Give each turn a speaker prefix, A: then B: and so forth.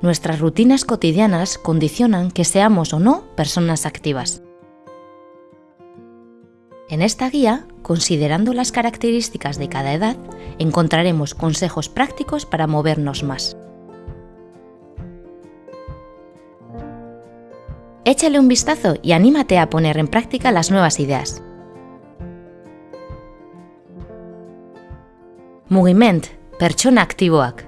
A: Nuestras rutinas cotidianas condicionan que seamos o no personas activas. En esta guía, considerando las características de cada edad, encontraremos consejos prácticos para movernos más. Échale un vistazo y anímate a poner en práctica las nuevas ideas. Mugiment, pertsona aktiboak.